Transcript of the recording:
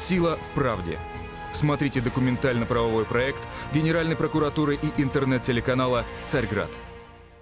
Сила в правде. Смотрите документально-правовой проект Генеральной прокуратуры и интернет-телеканала «Царьград».